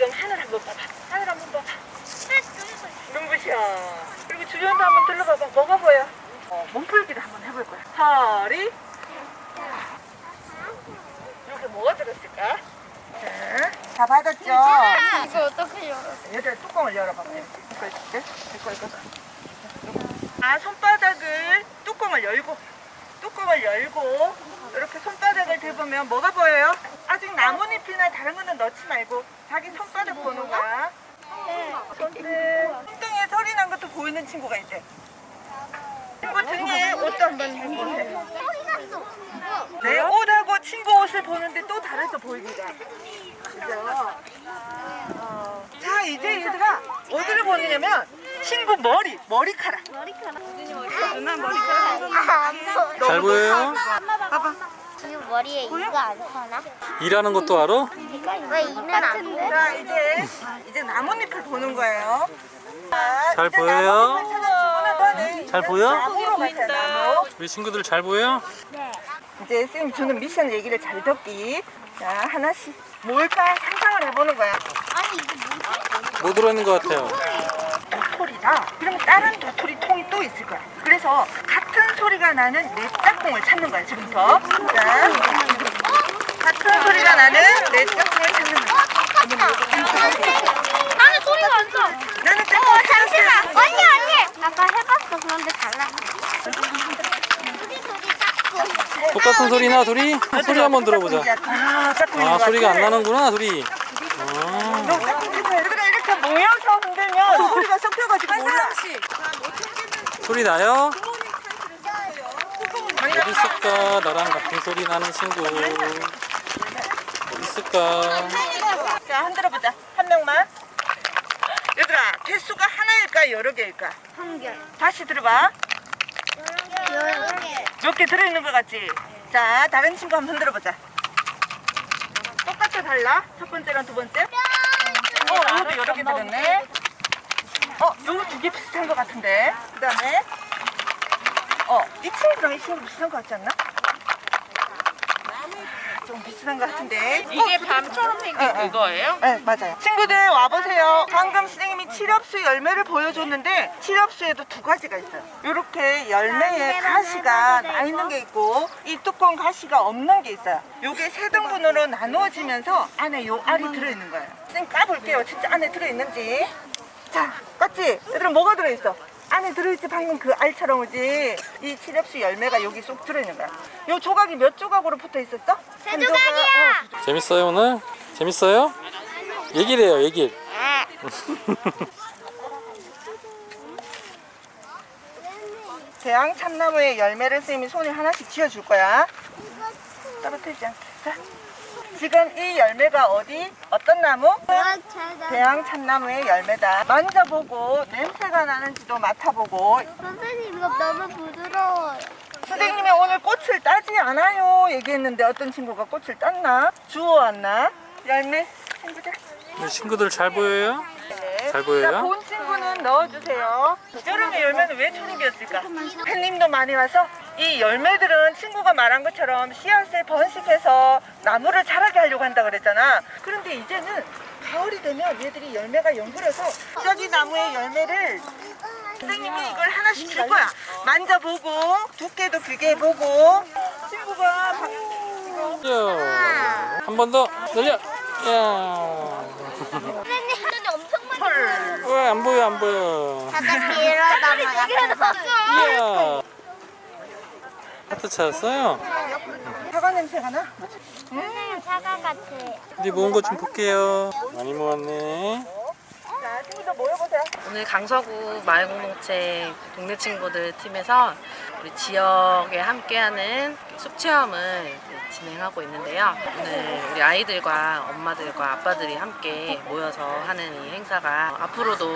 지금 하늘 한번 봐봐. 하늘 한번 봐봐. 눈부셔. 그리고 주변도 한번 둘러봐봐. 뭐가 보여? 어, 몸풀기를 한번 해볼 거야. 허리. 여기 뭐가 들었을까? 자, 다 받았죠? 이거 어떻게 열어? 얘들 뚜껑을 열어봐. 이거 있을게. 이거 이거. 아 손바닥을 뚜껑을 열고 뚜껑을 열고 이렇게 손바닥을 대보면 뭐가 보여요? 아직 나뭇잎이나 다른 거는 넣지 말고 자기 손바닥 보는 거야. 손등 손등에 소리 난 것도 보이는 친구가 있대. 친구 등에 옷도 한번 잘 보세요. 내 옷하고 친구 옷을 보는데 또 다르죠 보이기가. 그죠? 어. 자 이제 얘들아 어디를 보느냐면 친구 머리 머리카락. 누나 머리카락. 잘 보여요? 봐봐. 지금 머리에 이거 안 서나? 일하는 것도 알아? 왜 이는 안 돼? 자 이제 이제 나뭇잎을 보는 거예요. 자, 잘 보여요? 너네 잘 보여? 나무. 우리 친구들 잘 보여? 이제 쌤 주는 미션 얘기를 잘 듣기. 자 하나씩 뭘까 상상을 해보는 거야. 아니 이거 뭐지? 뭐 들어있는 것 같아요? 도토리다. 그러면 다른 도토리 통이 또 있을 거야. 그래서 같은 소리가 나는 내 짝꿍을 찾는 거야 지금부터. 자, 같은 소리가 나는 내 짝꿍을 찾는 거야. 나는 소리가 안 나. 나는 짝꿍을 찾았어. 언니 언니. 아까 해봤어 그런데 달라. 짝꿍. 똑같은 소리나 둘이? 소리 한번 들어보자. 아, 아것 소리가 안. 나는구나 둘이. 아, 너 짝꿍 해봐. 얘들아 이렇게 모여서 흔들면 섞여가지고 몰라. 소리 나요? 어디 있을까? 나랑 같은 소리 나는 친구. 어디 있을까? 자, 흔들어 보자. 한 명만. 얘들아, 개수가 하나일까 여러 개일까? 한 개. 다시 들어봐. 여러 개. 몇 개 들어있는 것 같지? 자, 다른 친구 한번 흔들어 보자. 똑같아 달라? 첫 번째랑 두 번째? 어, 이것도 여러 개 들었네. 어, 요거 두 개 비슷한 것 같은데. 그 다음에, 어, 이 친구랑 이 친구 비슷한 것 같지 않나? 좀 비슷한 것 같은데. 이게 밤처럼 생긴 어, 어. 그거예요? 네, 맞아요. 친구들 와보세요. 방금 선생님이 칠엽수 열매를 보여줬는데 칠엽수에도 두 가지가 있어요. 이렇게 열매에 가시가 나 있는 게 있고 이 뚜껑 가시가 없는 게 있어요. 요게 세 등분으로 나누어지면서 안에 요 알이 들어있는 거예요. 쌤 까볼게요. 진짜 안에 들어있는지. 자, 깠지? 얘들은 뭐가 들어있어? 안에 들어있지 방금 그 알처럼 오지 이 칠엽수 열매가 여기 쏙 들어있는 거야 요 조각이 몇 조각으로 붙어 있었어? 세한 조각이야. 조각, 어, 재밌어요 오늘? 재밌어요? 얘기를 해요 얘기. 대왕 참나무의 열매를 선생님이 손에 하나씩 쥐어줄 거야. 떨어뜨리지 않게. 자, 지금 이 열매가 어디? 어떤 나무? 대왕 참나무의 열매다. 만져보고 냄새가 나는지도 맡아보고 선생님 이거 너무 부드러워요. 선생님이 오늘 꽃을 따지 않아요 얘기했는데 어떤 친구가 꽃을 땄나? 주워왔나? 열매 친구들 우리 친구들 잘 보여요? 네. 잘 보여요? 자, 본 친구는 넣어주세요. 여름의 열매는 왜 초록이었을까? 햇님도 많이 와서 이 열매들은 친구가 말한 것처럼 씨앗을 번식해서 나무를 자라 게 하려고 한다 그랬잖아. 그런데 이제는 가을이 되면 얘들이 열매가 연그려서 저기 나무의 열매를 선생님이 이걸 하나씩 줄 거야. 만져보고 두께도 비교해보고 친구가 방- 한번 더 늘려. 야. 선생님 눈이 엄청 많이 왜안 보여 안 보여. 잠깐. 하트 찾았어요? 사과 냄새가 나? 선생님 사과 같아. 어디 모은 거 좀 볼게요. 많이 모았네. 자, 친구들 모여보세요. 오늘 강서구 마을공동체 동네 친구들 팀에서 우리 지역에 함께하는 숲 체험을 진행하고 있는데요. 오늘 우리 아이들과 엄마들과 아빠들이 함께 모여서 하는 이 행사가 앞으로도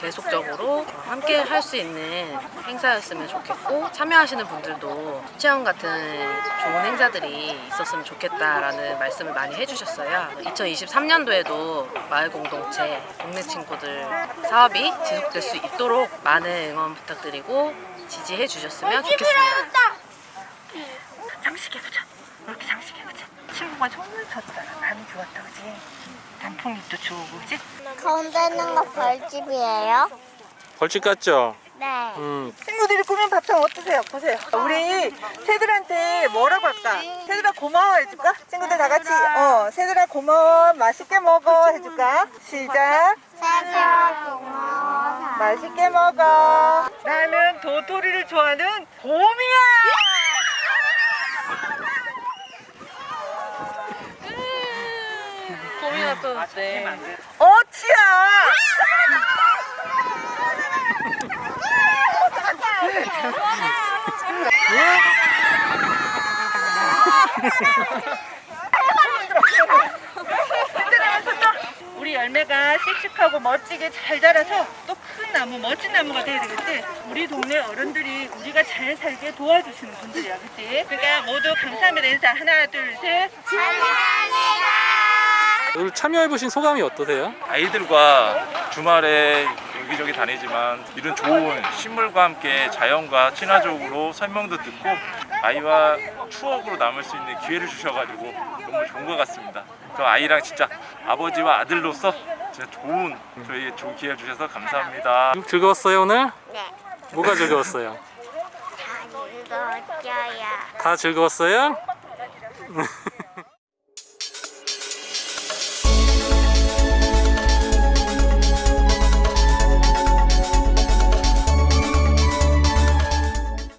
계속적으로 함께 할 수 있는 행사였으면 좋겠고 참여하시는 분들도 숲 체험 같은 좋은 행사들이 있었으면 좋겠다라는 말씀을 많이 해주셨어요. 2023년도에도 마을 공동체 동네 친구들 사업이 지속될 수 있도록 많은 응원 부탁드리고 지지해 주셨으면 좋겠습니다. 친구가 손을 쳤잖아. 바람이 좋았다 그지? 단풍잎도 좋고 그지? 가운데 있는 거 벌집이에요? 벌집 같죠? 네. 음, 친구들이 꾸민 밥상 어떠세요? 보세요. 우리 새들한테 뭐라고 할까? 새들아 고마워 해줄까? 친구들 다 같이 어 새들아 고마워 맛있게 먹어 해줄까? 시작. 새들아 고마워. 맛있게 먹어. 나는 도토리를 좋아하는 곰이야. 곰이 나타났대. 어치야. 우리 열매가 씩씩하고 멋지게 잘 자라서 또 큰 나무, 멋진 나무가 돼야 되겠지? 우리 동네 어른들이 우리가 잘 살게 도와주시는 분들이야, 그치? 그러니까 모두 감사합니다 인사 하나, 둘, 셋. 오늘 참여해보신 소감이 어떠세요? 아이들과 주말에 여기저기 다니지만 이런 좋은 식물과 함께 자연과 친화적으로 설명도 듣고 아이와 추억으로 남을 수 있는 기회를 주셔가지고 너무 좋은 것 같습니다. 그 아이랑 진짜 아버지와 아들로서 진짜 좋은 저희의 좋은 기회 주셔서 감사합니다. 즐거웠어요 오늘? 네. 뭐가 즐거웠어요? 다 읽어줘야. 다 즐거웠어요?